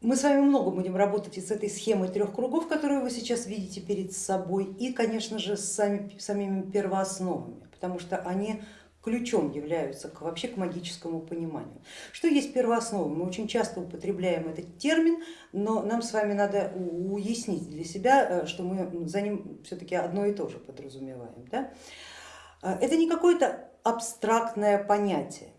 Мы с вами много будем работать и с этой схемой трех кругов, которую вы сейчас видите перед собой, и, конечно же, с сами, самими первоосновами, потому что они ключом являются к, вообще к магическому пониманию. Что есть первооснова? Мы очень часто употребляем этот термин, но нам с вами надо уяснить для себя, э, что мы за ним все-таки одно и то же подразумеваем. Да? Э, это не какое-то абстрактное понятие,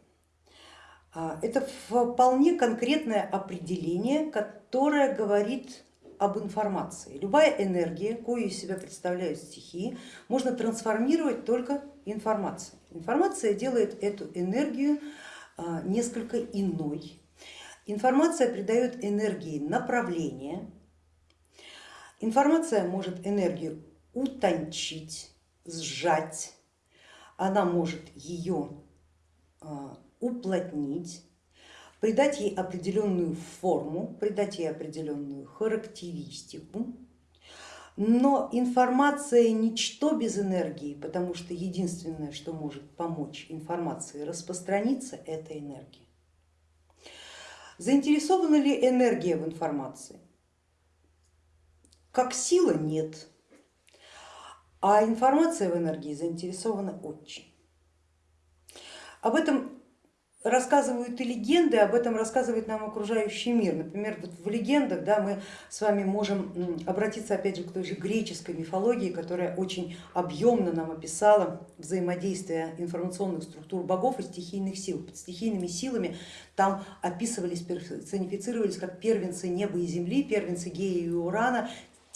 это вполне конкретное определение, которое говорит об информации. Любая энергия, кою из себя представляют стихии, можно трансформировать только информацией. Информация делает эту энергию а, несколько иной. Информация придает энергии направление. Информация может энергию утончить, сжать. Она может ее а, уплотнить, придать ей определенную форму, придать ей определенную характеристику. Но информация ничто без энергии, потому что единственное, что может помочь информации распространиться, это энергия. Заинтересована ли энергия в информации? Как сила нет, а информация в энергии заинтересована очень. Об этом рассказывают и легенды, об этом рассказывает нам окружающий мир. Например, вот в легендах да, мы с вами можем обратиться опять же к той же греческой мифологии, которая очень объемно нам описала взаимодействие информационных структур богов и стихийных сил. Под стихийными силами там описывались, персонифицировались как первенцы неба и земли, первенцы Гея и Урана,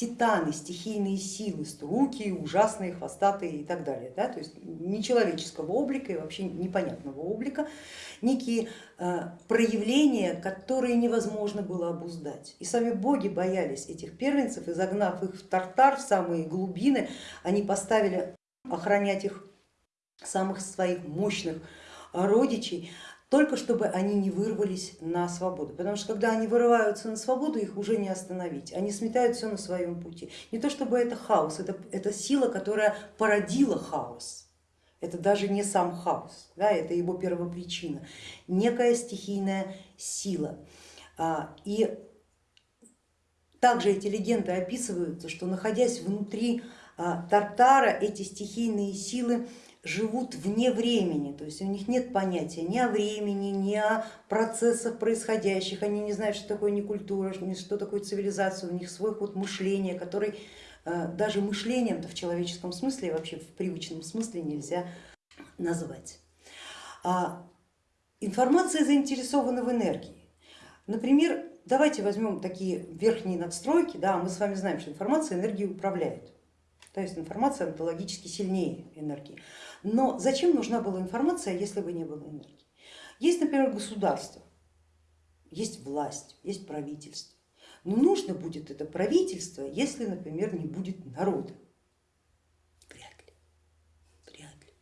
титаны, стихийные силы, руки ужасные, хвостатые и так далее. Да? То есть нечеловеческого облика и вообще непонятного облика, некие э, проявления, которые невозможно было обуздать. И сами боги боялись этих первенцев и загнав их в тартар, в самые глубины, они поставили охранять их самых своих мощных родичей, только чтобы они не вырвались на свободу, потому что когда они вырываются на свободу, их уже не остановить, они сметают все на своем пути. Не то чтобы это хаос, это, это сила, которая породила хаос, это даже не сам хаос, да, это его первопричина, некая стихийная сила. А, и также эти легенды описываются, что находясь внутри а, Тартара, эти стихийные силы живут вне времени, то есть у них нет понятия ни о времени, ни о процессах происходящих, они не знают, что такое не культура, что такое цивилизация, у них свой ход мышления, который э, даже мышлением-то в человеческом смысле, вообще в привычном смысле нельзя назвать. А информация заинтересована в энергии. Например, давайте возьмем такие верхние надстройки, да, мы с вами знаем, что информация энергией управляет. То есть информация онтологически сильнее энергии. Но зачем нужна была информация, если бы не было энергии? Есть, например, государство, есть власть, есть правительство. Но нужно будет это правительство, если, например, не будет народа. Вряд ли, вряд ли.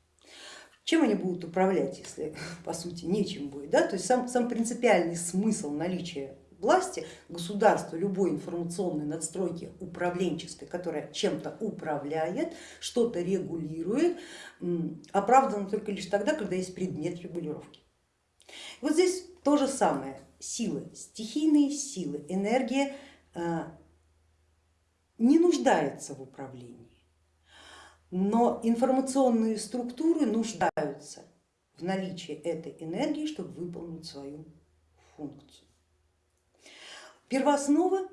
Чем они будут управлять, если по сути нечем будет? Да? То есть сам, сам принципиальный смысл наличия власти, государства, любой информационной надстройки управленческой, которая чем-то управляет, что-то регулирует, оправдано только лишь тогда, когда есть предмет регулировки. Вот здесь то же самое, силы, стихийные силы, энергия а, не нуждается в управлении, но информационные структуры нуждаются в наличии этой энергии, чтобы выполнить свою функцию. Первооснова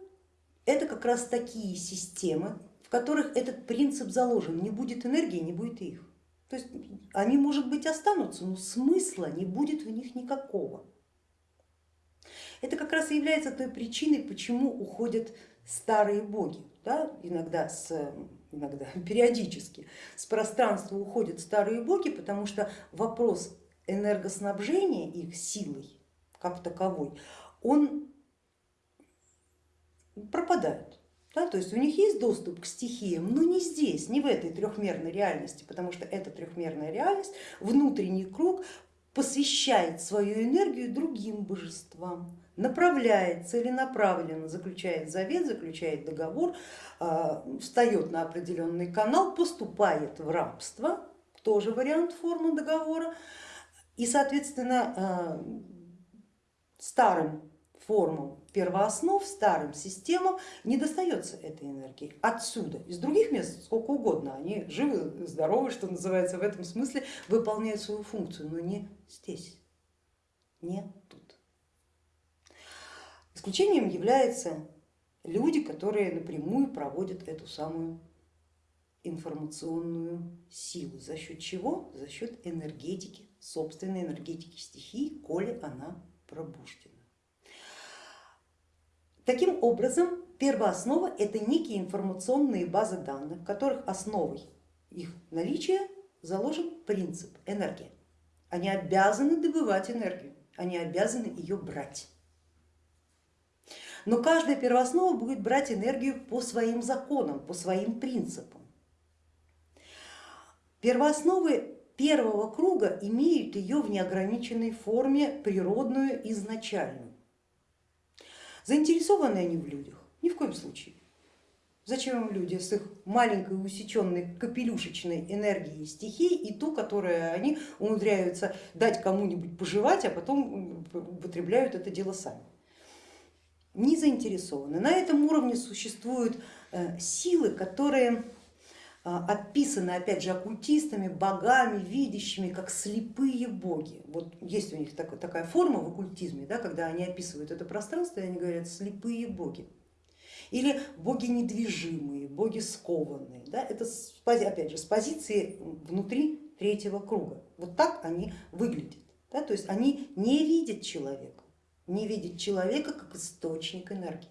это как раз такие системы, в которых этот принцип заложен. Не будет энергии, не будет их. То есть они, может быть, останутся, но смысла не будет в них никакого. Это как раз и является той причиной, почему уходят старые боги. Да? Иногда, с, иногда периодически с пространства уходят старые боги, потому что вопрос энергоснабжения их силой как таковой, он пропадают. Да, то есть у них есть доступ к стихиям, но не здесь, не в этой трехмерной реальности, потому что эта трехмерная реальность, внутренний круг посвящает свою энергию другим божествам, направляет целенаправленно, заключает завет, заключает договор, а, встает на определенный канал, поступает в рабство, тоже вариант формы договора, и соответственно а, старым формам первооснов, старым системам не достается этой энергии отсюда. Из других мест сколько угодно, они живы, здоровы, что называется, в этом смысле выполняют свою функцию, но не здесь, не тут. Исключением являются люди, которые напрямую проводят эту самую информационную силу. За счет чего? За счет энергетики, собственной энергетики стихии, коли она пробуждена. Таким образом, первооснова это некие информационные базы данных, в которых основой их наличия заложен принцип энергии. Они обязаны добывать энергию, они обязаны ее брать. Но каждая первооснова будет брать энергию по своим законам, по своим принципам. Первоосновы первого круга имеют ее в неограниченной форме природную изначальную. Заинтересованы они в людях? Ни в коем случае. Зачем им люди с их маленькой усеченной капелюшечной энергией стихий и ту, которую они умудряются дать кому-нибудь пожевать, а потом употребляют это дело сами? Не заинтересованы. На этом уровне существуют э, силы, которые описаны опять же оккультистами, богами, видящими, как слепые боги. Вот есть у них такая форма в оккультизме, да, когда они описывают это пространство, и они говорят слепые боги. Или боги недвижимые, боги скованные. Да, это опять же с позиции внутри третьего круга. Вот так они выглядят. Да, то есть они не видят человека, не видят человека как источник энергии.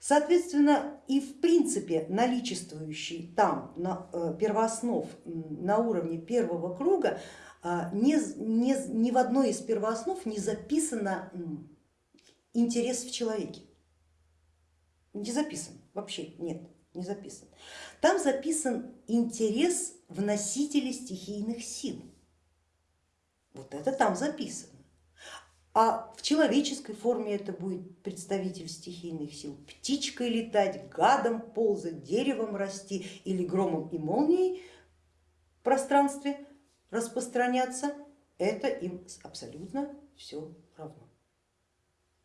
Соответственно, и в принципе наличествующий там на э, первооснов на уровне первого круга а, ни, ни, ни в одной из первооснов не записано интерес в человеке. Не записан, вообще нет, не записан. Там записан интерес в носителе стихийных сил. Вот это там записано а в человеческой форме это будет представитель стихийных сил, птичкой летать, гадом ползать, деревом расти или громом и молнией в пространстве распространяться, это им абсолютно все равно.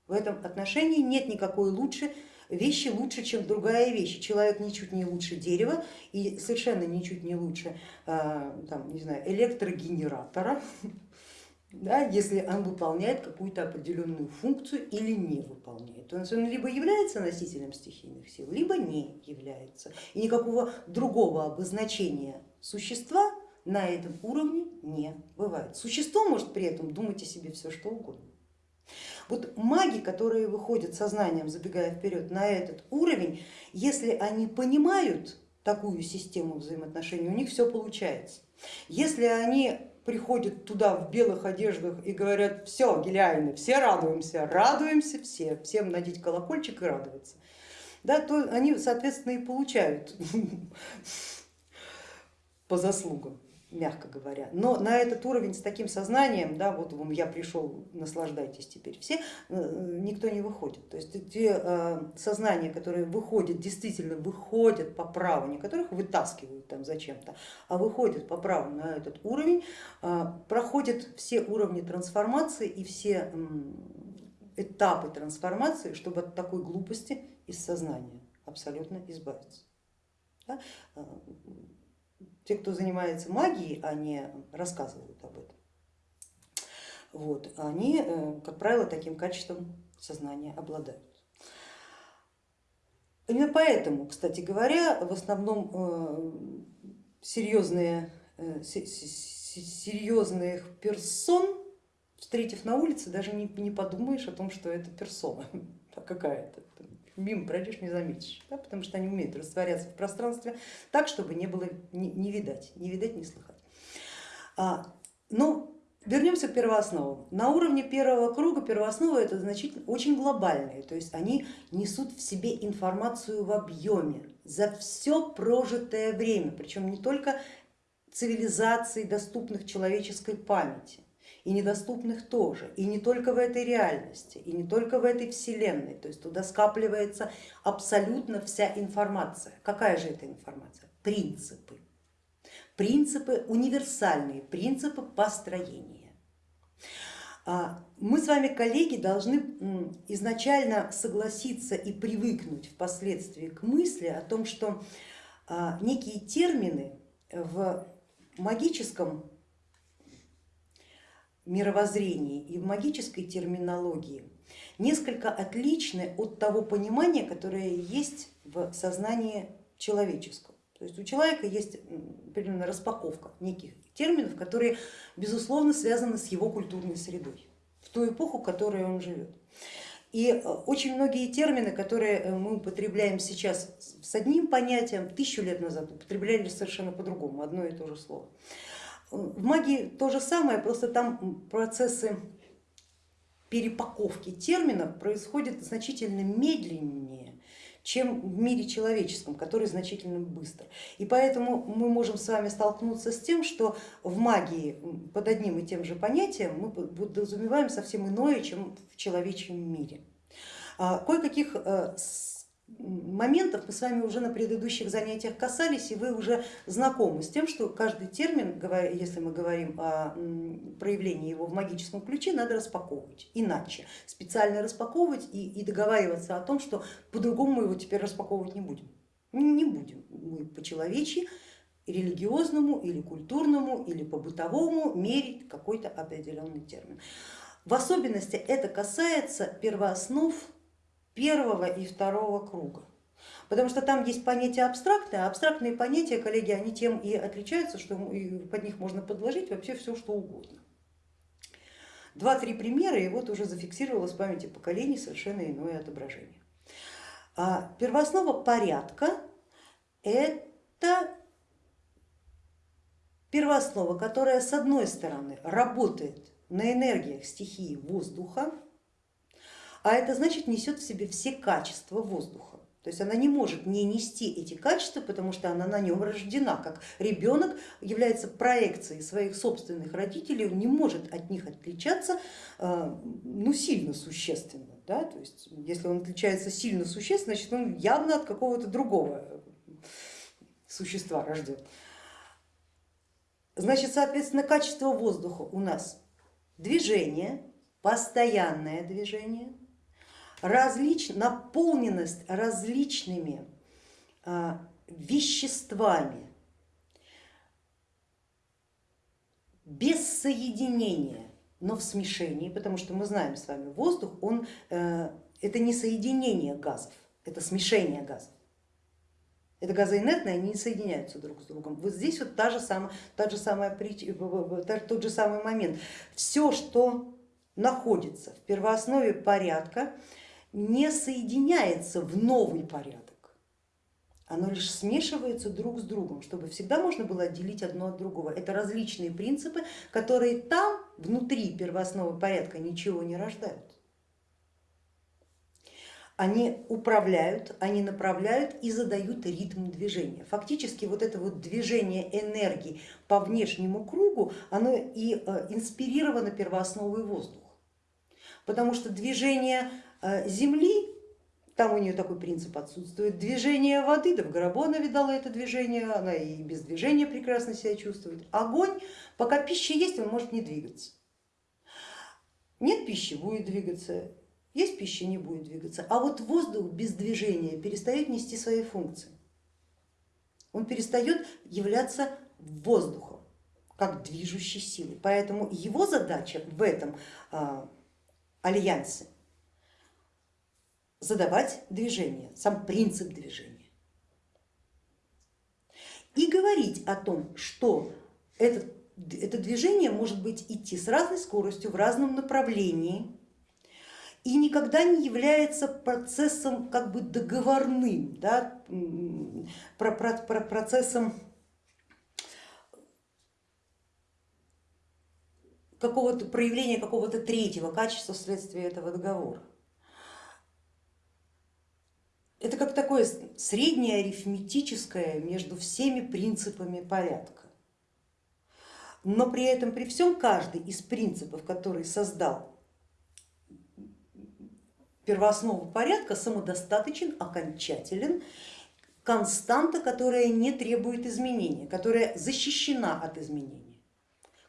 В этом отношении нет никакой лучше вещи лучше, чем другая вещь. Человек ничуть не лучше дерева и совершенно ничуть не лучше а, там, не знаю, электрогенератора, да, если он выполняет какую-то определенную функцию или не выполняет. То есть он либо является носителем стихийных сил, либо не является. И никакого другого обозначения существа на этом уровне не бывает. Существо может при этом думать о себе все что угодно. Вот маги, которые выходят сознанием, забегая вперед на этот уровень, если они понимают такую систему взаимоотношений, у них все получается. Если они приходят туда в белых одеждах и говорят, все, гелиальны, все радуемся, радуемся все, всем надеть колокольчик и радоваться, да, то они, соответственно, и получают по заслугам мягко говоря. Но на этот уровень с таким сознанием, да, вот я пришел, наслаждайтесь теперь все, э, никто не выходит. То есть те э, сознания, которые выходят, действительно выходят по праву, не которых вытаскивают там зачем-то, а выходят по праву на этот уровень, э, проходят все уровни трансформации и все этапы трансформации, чтобы от такой глупости из сознания абсолютно избавиться. Да? Те, кто занимается магией, они рассказывают об этом. Вот, они, э, как правило, таким качеством сознания обладают. Именно поэтому, кстати говоря, в основном э, серьезные, э, серьезных персон, встретив на улице, даже не, не подумаешь о том, что это персона какая-то мимо пройдешь, не заметишь, да, потому что они умеют растворяться в пространстве так, чтобы не было не, не видать, не видать, не слыхать. А, но вернемся к первоосновам. На уровне первого круга первоосновы это значительно очень глобальные, то есть они несут в себе информацию в объеме за все прожитое время, причем не только цивилизаций, доступных человеческой памяти, и недоступных тоже, и не только в этой реальности, и не только в этой вселенной, то есть туда скапливается абсолютно вся информация. Какая же это информация? Принципы. Принципы универсальные, принципы построения. А, мы с вами, коллеги, должны изначально согласиться и привыкнуть впоследствии к мысли о том, что а, некие термины в магическом мировоззрении и в магической терминологии несколько отличны от того понимания, которое есть в сознании человеческом. То есть у человека есть определенная распаковка неких терминов, которые безусловно связаны с его культурной средой, в ту эпоху, в которой он живет. И э, очень многие термины, которые э, мы употребляем сейчас с одним понятием, тысячу лет назад употребляли совершенно по-другому, одно и то же слово. В магии то же самое, просто там процессы перепаковки терминов происходят значительно медленнее, чем в мире человеческом, который значительно быстро. И поэтому мы можем с вами столкнуться с тем, что в магии под одним и тем же понятием мы подразумеваем совсем иное, чем в человечьем мире. А, кое-каких э, моментов мы с вами уже на предыдущих занятиях касались, и вы уже знакомы с тем, что каждый термин, если мы говорим о проявлении его в магическом ключе, надо распаковывать иначе, специально распаковывать и, и договариваться о том, что по-другому мы его теперь распаковывать не будем. Не будем мы по-человечьи, религиозному или культурному или по-бытовому мерить какой-то определенный термин. В особенности это касается первооснов первого и второго круга. Потому что там есть понятия абстрактные, а абстрактные понятия, коллеги, они тем и отличаются, что под них можно подложить вообще все, что угодно. Два-три примера, и вот уже зафиксировалось в памяти поколений совершенно иное отображение. А первооснова порядка это первооснова, которая с одной стороны работает на энергиях стихии воздуха, а это значит несет в себе все качества воздуха. То есть она не может не нести эти качества, потому что она на нем рождена, как ребенок является проекцией своих собственных родителей, он не может от них отличаться э, ну, сильно существенно. Да? То есть, если он отличается сильно существенно, значит он явно от какого-то другого существа рожден. Значит, соответственно, качество воздуха у нас движение, постоянное движение, различ, наполненность различными а, веществами, без соединения, но в смешении, потому что мы знаем с вами, воздух, он, э, это не соединение газов, это смешение газов. Это газоинертные, они не соединяются друг с другом. Вот здесь вот та же самая, та же самая, тот же самый момент. Все, что находится в первооснове порядка, не соединяется в новый порядок, оно лишь смешивается друг с другом, чтобы всегда можно было отделить одно от другого. Это различные принципы, которые там, внутри первоосновы порядка, ничего не рождают. Они управляют, они направляют и задают ритм движения. Фактически вот это вот движение энергии по внешнему кругу, оно и э, инспирировано первоосновой воздуха. Потому что движение земли, там у нее такой принцип отсутствует, движение воды, да в гробу она видала это движение, она и без движения прекрасно себя чувствует. Огонь, пока пища есть, он может не двигаться. Нет пищи, будет двигаться, есть пища, не будет двигаться. А вот воздух без движения перестает нести свои функции. Он перестает являться воздухом, как движущей силой. Поэтому его задача в этом а, альянсе задавать движение, сам принцип движения. И говорить о том, что это, это движение может быть идти с разной скоростью в разном направлении и никогда не является процессом как бы договорным, да, про, про, про процессом какого-то проявления какого-то третьего качества вследствие этого договора. Это как такое среднее арифметическое между всеми принципами порядка. Но при этом, при всем, каждый из принципов, который создал первооснову порядка, самодостаточен, окончателен, константа, которая не требует изменения, которая защищена от изменения,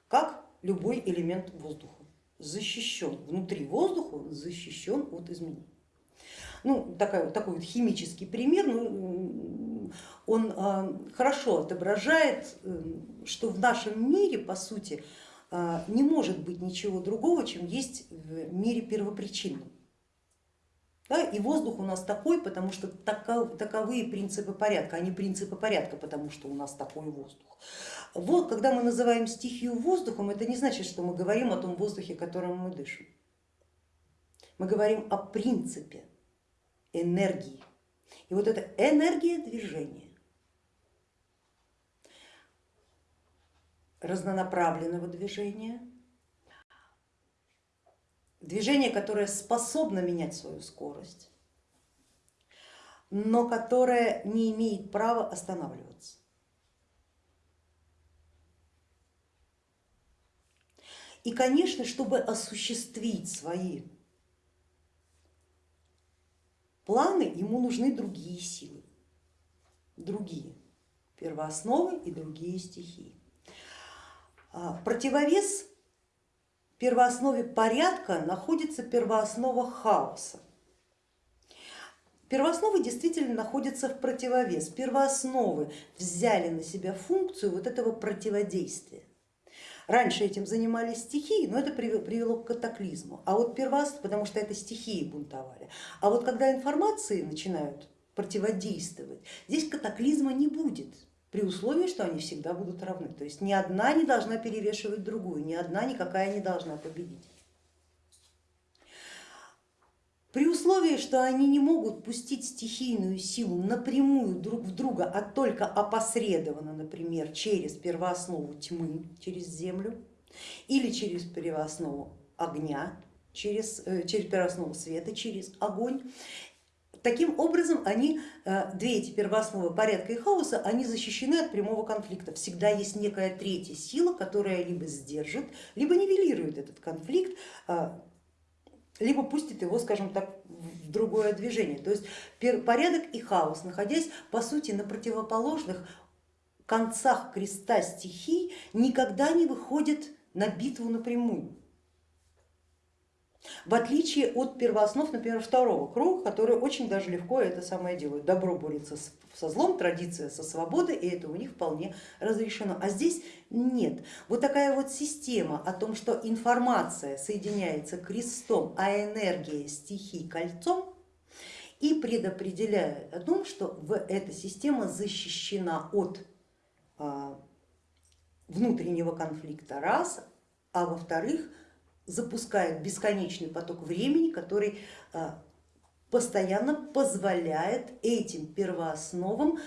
как любой элемент воздуха защищен, внутри воздуха защищен от изменений. Ну, такой, такой вот химический пример, ну, он а, хорошо отображает, э, что в нашем мире, по сути, а, не может быть ничего другого, чем есть в мире первопричинном. Да, и воздух у нас такой, потому что таков, таковые принципы порядка, а не принципы порядка, потому что у нас такой воздух. Вот, когда мы называем стихию воздухом, это не значит, что мы говорим о том воздухе, которым мы дышим. Мы говорим о принципе энергии. И вот эта энергия движения, разнонаправленного движения, движение, которое способно менять свою скорость, но которое не имеет права останавливаться. И, конечно, чтобы осуществить свои планы, ему нужны другие силы, другие первоосновы и другие стихии. А, противовес первооснове порядка находится первооснова хаоса. Первоосновы действительно находятся в противовес. Первоосновы взяли на себя функцию вот этого противодействия. Раньше этим занимались стихии, но это привело к катаклизму. А вот первооснов, потому что это стихии бунтовали. А вот когда информации начинают противодействовать, здесь катаклизма не будет при условии, что они всегда будут равны. То есть ни одна не должна перевешивать другую, ни одна никакая не должна победить. При условии, что они не могут пустить стихийную силу напрямую друг в друга, а только опосредованно, например, через первооснову тьмы, через землю, или через первооснову огня, через, э, через первооснову света, через огонь, Таким образом, они, э, две эти первоосновы порядка и хаоса, они защищены от прямого конфликта. Всегда есть некая третья сила, которая либо сдержит, либо нивелирует этот конфликт, э, либо пустит его, скажем так, в другое движение. То есть порядок и хаос, находясь по сути на противоположных концах креста стихий, никогда не выходят на битву напрямую. В отличие от первооснов, например, второго круга, которые очень даже легко это самое делают. Добро борется со злом, традиция со свободой, и это у них вполне разрешено. А здесь нет. Вот такая вот система о том, что информация соединяется крестом, а энергия стихий кольцом, и предопределяет о том, что эта система защищена от а, внутреннего конфликта раз, а во-вторых, запускает бесконечный поток времени, который а, постоянно позволяет этим первоосновам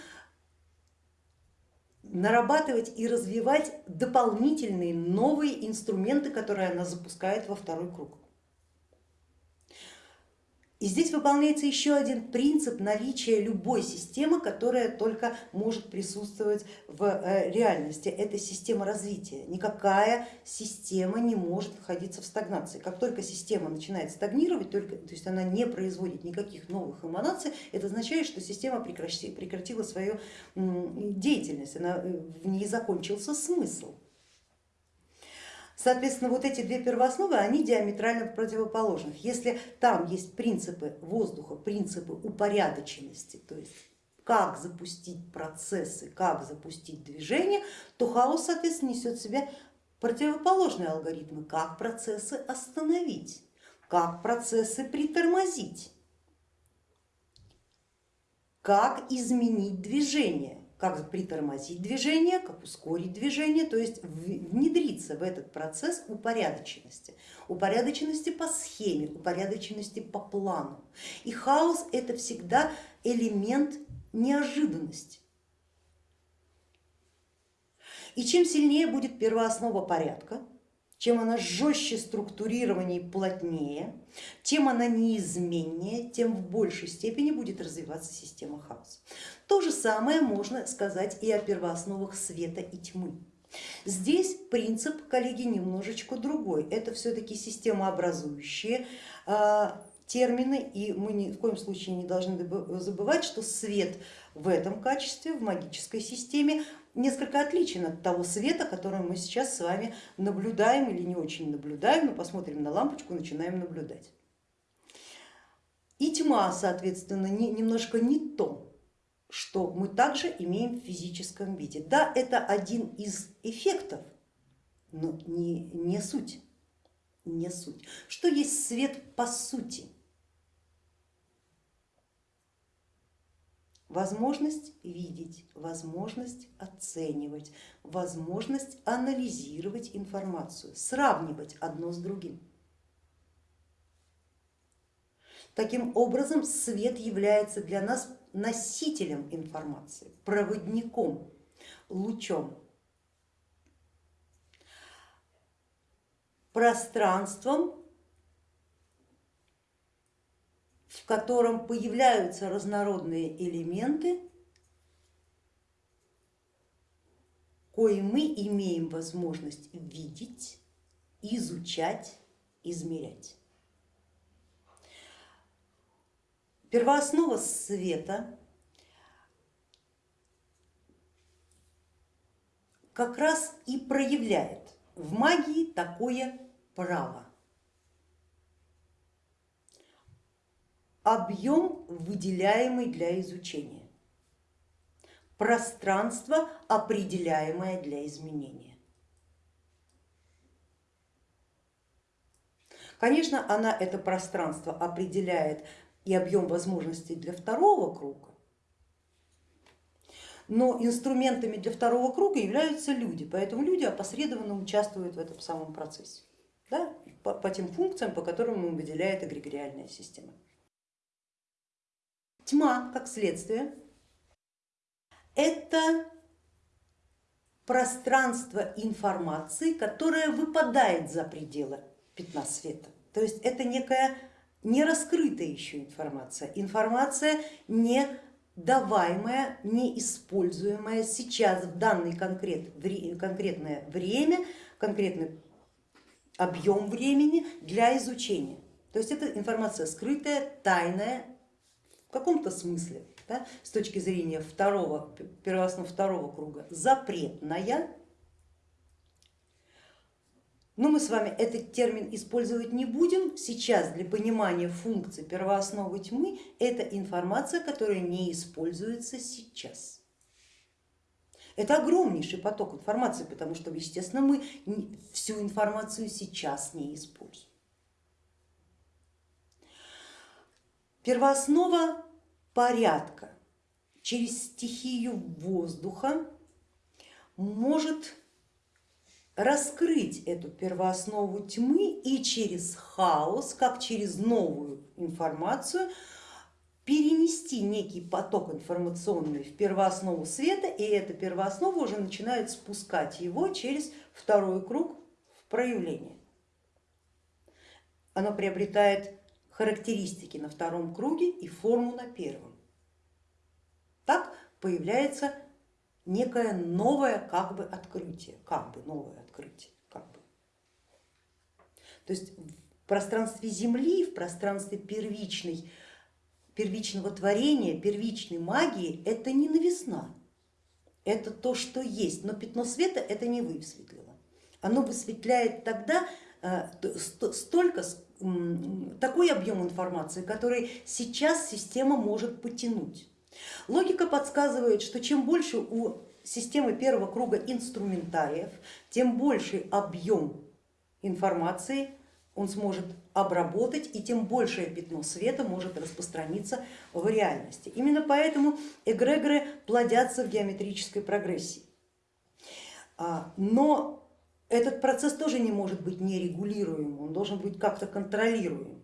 нарабатывать и развивать дополнительные новые инструменты, которые она запускает во второй круг. И здесь выполняется еще один принцип наличия любой системы, которая только может присутствовать в э, реальности. Это система развития. Никакая система не может находиться в стагнации. Как только система начинает стагнировать, только, то есть она не производит никаких новых эманаций, это означает, что система прекратила свою деятельность, она, э, в ней закончился смысл. Соответственно, вот эти две первоосновы, они диаметрально противоположных. Если там есть принципы воздуха, принципы упорядоченности, то есть как запустить процессы, как запустить движение, то хаос, соответственно, несет в себе противоположные алгоритмы, как процессы остановить, как процессы притормозить, как изменить движение как притормозить движение, как ускорить движение, то есть внедриться в этот процесс упорядоченности, упорядоченности по схеме, упорядоченности по плану. И хаос это всегда элемент неожиданности. И чем сильнее будет первооснова порядка, чем она жестче структурирование и плотнее, тем она неизменнее, тем в большей степени будет развиваться система хаоса. То же самое можно сказать и о первоосновах света и тьмы. Здесь принцип, коллеги, немножечко другой. Это все-таки системообразующие а, термины, и мы ни в коем случае не должны забывать, что свет в этом качестве, в магической системе, несколько отличен от того света, который мы сейчас с вами наблюдаем или не очень наблюдаем, но посмотрим на лампочку, начинаем наблюдать. И тьма, соответственно, не, немножко не то, что мы также имеем в физическом виде. Да, это один из эффектов, но не, не суть, не суть. Что есть свет по сути? Возможность видеть, возможность оценивать, возможность анализировать информацию, сравнивать одно с другим. Таким образом, свет является для нас носителем информации, проводником, лучом, пространством, в котором появляются разнородные элементы, кои мы имеем возможность видеть, изучать, измерять. Первооснова света как раз и проявляет в магии такое право. Объем, выделяемый для изучения, пространство, определяемое для изменения. Конечно, она это пространство определяет и объем возможностей для второго круга, но инструментами для второго круга являются люди, поэтому люди опосредованно участвуют в этом самом процессе, да, по, по тем функциям, по которым им выделяет эгрегориальная система. Тьма, как следствие, это пространство информации, которое выпадает за пределы пятна света. То есть это некая не раскрытая еще информация, информация не даваемая, не используемая сейчас в данный конкрет, конкретное время, конкретный объем времени для изучения. То есть это информация скрытая, тайная каком-то смысле, да, с точки зрения второго, первооснов второго круга, запретная, но мы с вами этот термин использовать не будем. Сейчас для понимания функции первоосновы тьмы это информация, которая не используется сейчас. Это огромнейший поток информации, потому что, естественно, мы всю информацию сейчас не используем. Первооснова порядка через стихию воздуха может раскрыть эту первооснову тьмы и через хаос, как через новую информацию, перенести некий поток информационный в первооснову света, и эта первооснова уже начинает спускать его через второй круг в проявление. Оно приобретает характеристики на втором круге и форму на первом. Так появляется некое новое как бы открытие, как бы новое открытие, как бы. То есть в пространстве Земли, в пространстве первичной, первичного творения, первичной магии это не новизна, это то, что есть, но пятно света это не высветлило. Оно высветляет тогда э, столько, такой объем информации, который сейчас система может потянуть. Логика подсказывает, что чем больше у системы первого круга инструментариев, тем больший объем информации он сможет обработать и тем большее пятно света может распространиться в реальности. Именно поэтому эгрегоры плодятся в геометрической прогрессии. А, но этот процесс тоже не может быть нерегулируемым, он должен быть как-то контролируем.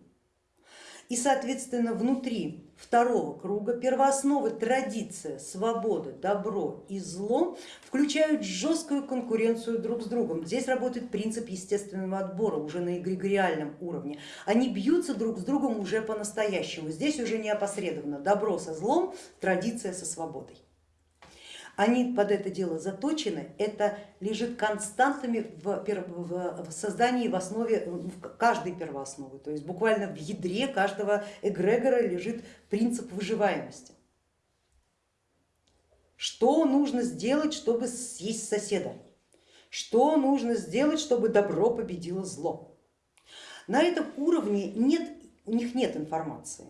И соответственно внутри второго круга первоосновы традиция, свобода, добро и зло включают жесткую конкуренцию друг с другом. Здесь работает принцип естественного отбора уже на эгрегориальном уровне. Они бьются друг с другом уже по-настоящему. Здесь уже не опосредованно добро со злом, традиция со свободой они под это дело заточены, это лежит константами в, создании в основе каждой первоосновы, то есть буквально в ядре каждого эгрегора лежит принцип выживаемости. Что нужно сделать, чтобы съесть соседа? Что нужно сделать, чтобы добро победило зло? На этом уровне нет, у них нет информации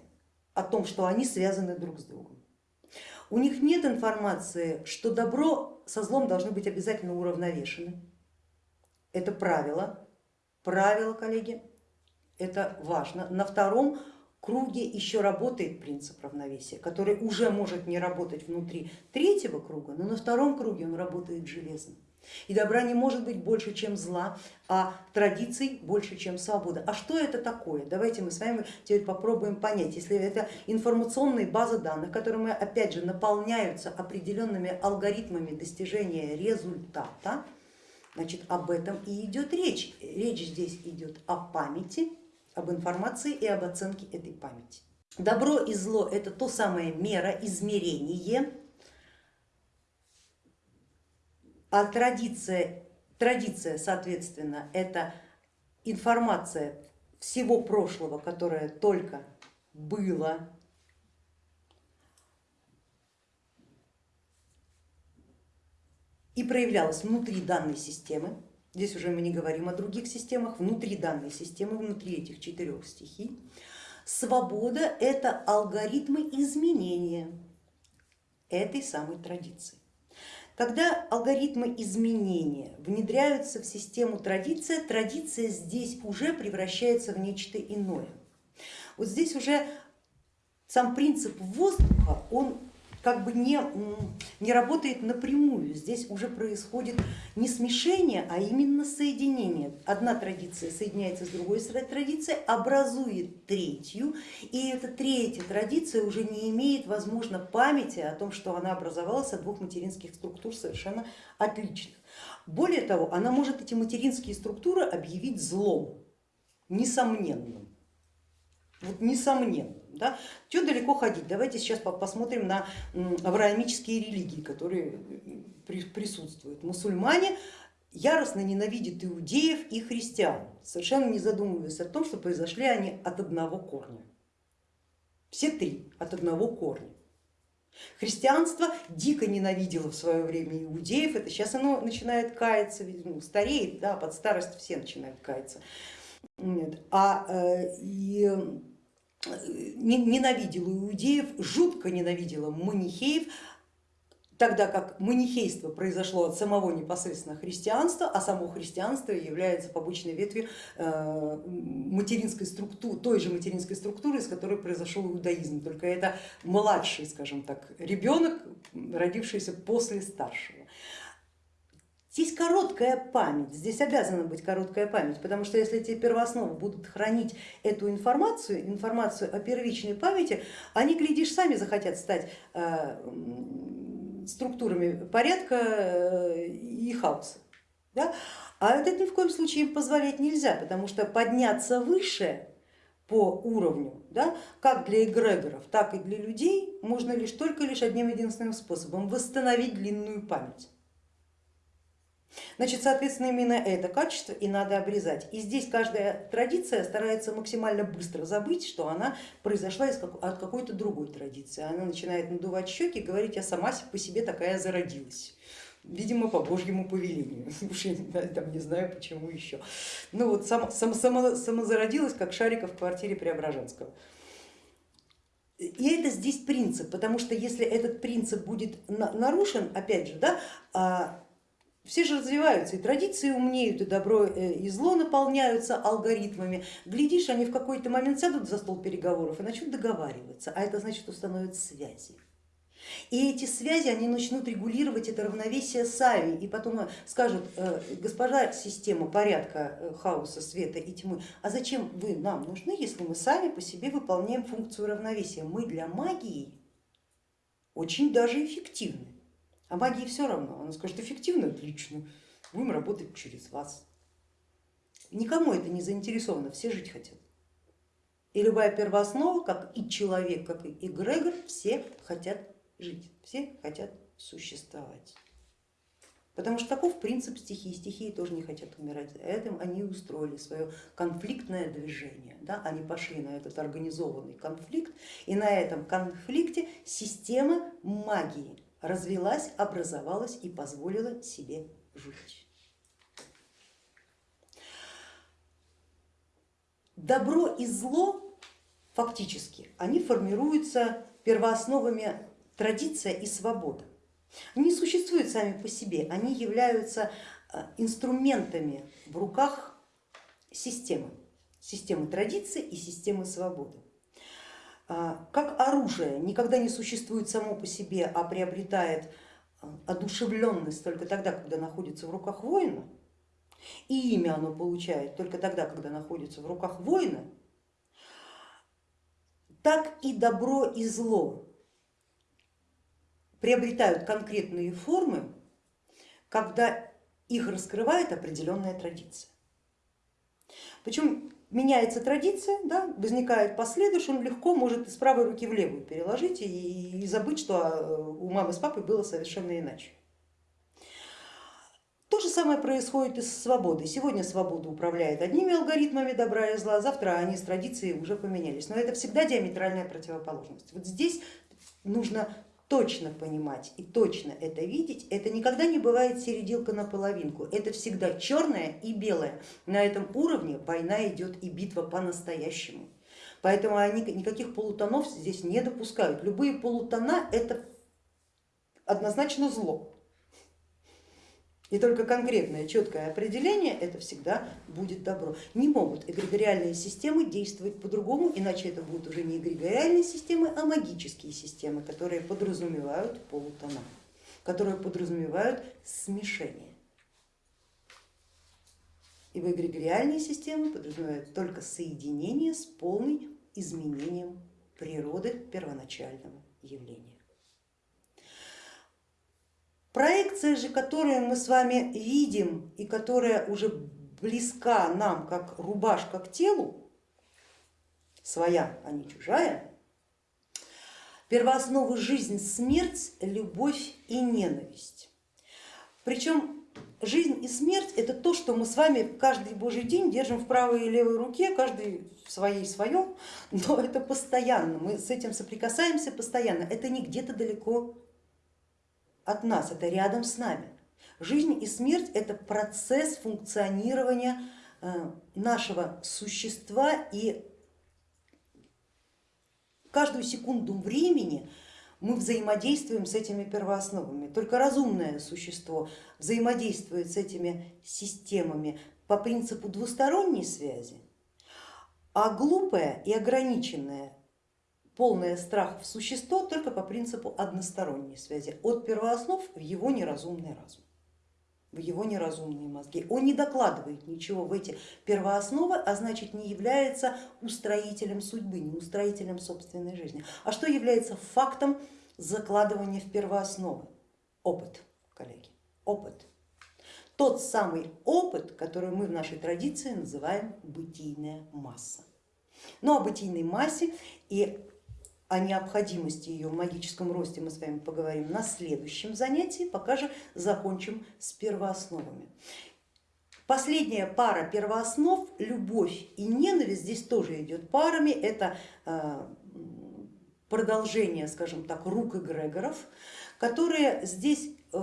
о том, что они связаны друг с другом. У них нет информации, что добро со злом должны быть обязательно уравновешены. Это правило, правило, коллеги, это важно. На втором круге еще работает принцип равновесия, который уже может не работать внутри третьего круга, но на втором круге он работает железно. И добра не может быть больше, чем зла, а традиций больше, чем свобода. А что это такое? Давайте мы с вами теперь попробуем понять. Если это информационные базы данных, которые опять же наполняются определенными алгоритмами достижения результата, значит об этом и идет речь. Речь здесь идет о памяти, об информации и об оценке этой памяти. Добро и зло это то самое мера, измерение, а традиция, традиция соответственно, это информация всего прошлого, которое только было, и проявлялось внутри данной системы. Здесь уже мы не говорим о других системах, внутри данной системы, внутри этих четырех стихий. Свобода это алгоритмы изменения этой самой традиции. Когда алгоритмы изменения внедряются в систему традиция, традиция здесь уже превращается в нечто иное. Вот здесь уже сам принцип воздуха, он как бы не, не работает напрямую. Здесь уже происходит не смешение, а именно соединение. Одна традиция соединяется с другой традицией, образует третью, и эта третья традиция уже не имеет, возможно, памяти о том, что она образовалась от двух материнских структур совершенно отличных. Более того, она может эти материнские структуры объявить злом, несомненным. Вот несомненно. Да? Чего далеко ходить? Давайте сейчас посмотрим на авраамические религии, которые присутствуют. Мусульмане яростно ненавидят иудеев и христиан, совершенно не задумываясь о том, что произошли они от одного корня. Все три от одного корня. Христианство дико ненавидело в свое время иудеев, это сейчас оно начинает каяться, ну, стареет, да, под старость все начинают каяться. А э, и ненавидела иудеев, жутко ненавидела манихеев, тогда как манихейство произошло от самого непосредственно христианства, а само христианство является побочной ветвью э, материнской структуры, той же материнской структуры, из которой произошел иудаизм, только это младший, скажем так, ребенок, родившийся после старшего. Здесь короткая память, здесь обязана быть короткая память, потому что если эти первоосновы будут хранить эту информацию, информацию о первичной памяти, они, глядишь, сами захотят стать э, структурами порядка э, и хаоса. Да? А это ни в коем случае им позволять нельзя, потому что подняться выше по уровню, да, как для эгрегоров, так и для людей, можно лишь только лишь одним единственным способом восстановить длинную память. Значит, соответственно, именно это качество и надо обрезать. И здесь каждая традиция старается максимально быстро забыть, что она произошла от какой-то другой традиции. Она начинает надувать щеки и говорить, я сама по себе такая зародилась. Видимо, по Божьему повелению. Уж я там не знаю, почему еще. Ну вот сам, сам, само, самозародилась, как шарика в квартире Преображенского. И это здесь принцип, потому что если этот принцип будет нарушен, опять же, да, а все же развиваются, и традиции умнеют, и добро э, и зло наполняются алгоритмами. Глядишь, они в какой-то момент сядут за стол переговоров и начнут договариваться, а это значит установят связи. И эти связи они начнут регулировать это равновесие сами и потом скажут, э, госпожа система порядка э, хаоса, света и тьмы, а зачем вы нам нужны, если мы сами по себе выполняем функцию равновесия? Мы для магии очень даже эффективны. А магии все равно, она скажет эффективно, отлично, будем работать через вас. Никому это не заинтересовано, все жить хотят. И любая первооснова, как и человек, как и эгрегор, все хотят жить, все хотят существовать. Потому что таков принцип стихии, стихии тоже не хотят умирать. Этим они устроили свое конфликтное движение. Да? Они пошли на этот организованный конфликт и на этом конфликте система магии развелась, образовалась и позволила себе жить. Добро и зло фактически, они формируются первоосновами традиция и свобода. Они существуют сами по себе, они являются э, инструментами в руках системы, системы традиции и системы свободы. А, как оружие никогда не существует само по себе, а приобретает э, одушевленность только тогда, когда находится в руках воина, и имя оно получает только тогда, когда находится в руках воина, так и добро и зло приобретают конкретные формы, когда их раскрывает определенная традиция. Причем меняется традиция, да, возникает последующий, он легко может из правой руки в левую переложить и, и забыть, что а, у мамы с папой было совершенно иначе. То же самое происходит и с свободой. Сегодня свобода управляет одними алгоритмами добра и зла, завтра они с традицией уже поменялись. Но это всегда диаметральная противоположность. Вот здесь нужно точно понимать и точно это видеть, это никогда не бывает серединка на половинку, это всегда черное и белое. На этом уровне война идет и битва по-настоящему. Поэтому они никаких полутонов здесь не допускают. Любые полутона это однозначно зло. И только конкретное четкое определение это всегда будет добро. Не могут эгрегориальные системы действовать по-другому, иначе это будут уже не эгрегориальные системы, а магические системы, которые подразумевают полутона, которые подразумевают смешение. Ибо эгрегориальные системы подразумевают только соединение с полным изменением природы первоначального явления. Проекция же, которую мы с вами видим и которая уже близка нам как рубашка к телу, своя, а не чужая, первоосновы жизнь, смерть, любовь и ненависть. Причем жизнь и смерть это то, что мы с вами каждый божий день держим в правой и левой руке, каждый в своей своем, но это постоянно, мы с этим соприкасаемся постоянно, это не где-то далеко от нас, это рядом с нами. Жизнь и смерть это процесс функционирования э, нашего существа и каждую секунду времени мы взаимодействуем с этими первоосновами. Только разумное существо взаимодействует с этими системами по принципу двусторонней связи, а глупое и ограниченное полное страх в существо только по принципу односторонней связи, от первооснов в его неразумный разум, в его неразумные мозги. Он не докладывает ничего в эти первоосновы, а значит не является устроителем судьбы, не устроителем собственной жизни. А что является фактом закладывания в первоосновы? Опыт, коллеги, опыт. Тот самый опыт, который мы в нашей традиции называем бытийная масса. Но о бытийной массе и о необходимости ее в магическом росте мы с вами поговорим на следующем занятии, пока же закончим с первоосновами. Последняя пара первооснов, любовь и ненависть, здесь тоже идет парами, это э, продолжение, скажем так, рук эгрегоров, которые здесь э,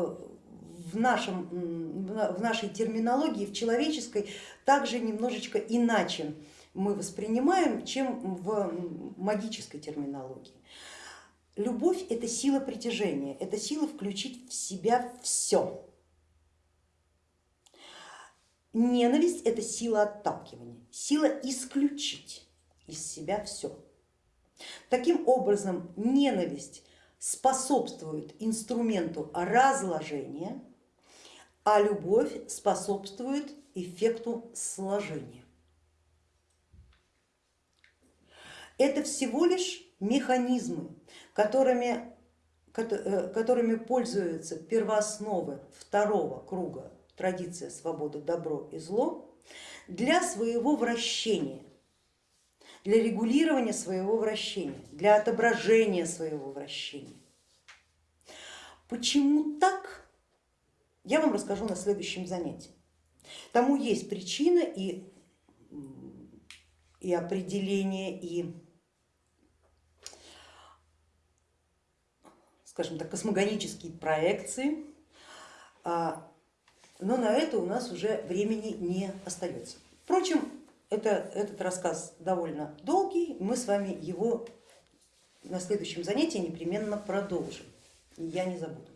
в, нашем, в нашей терминологии, в человеческой, также немножечко иначе мы воспринимаем, чем в магической терминологии. Любовь это сила притяжения, это сила включить в себя все. Ненависть это сила отталкивания, сила исключить из себя все. Таким образом, ненависть способствует инструменту разложения, а любовь способствует эффекту сложения. Это всего лишь механизмы, которыми, э, которыми пользуются первоосновы второго круга традиция свободы, добро и зло для своего вращения, для регулирования своего вращения, для отображения своего вращения. Почему так, я вам расскажу на следующем занятии. Тому есть причина и, и определение, и скажем так, космогонические проекции, а, но на это у нас уже времени не остается. Впрочем, это, этот рассказ довольно долгий, мы с вами его на следующем занятии непременно продолжим, я не забуду.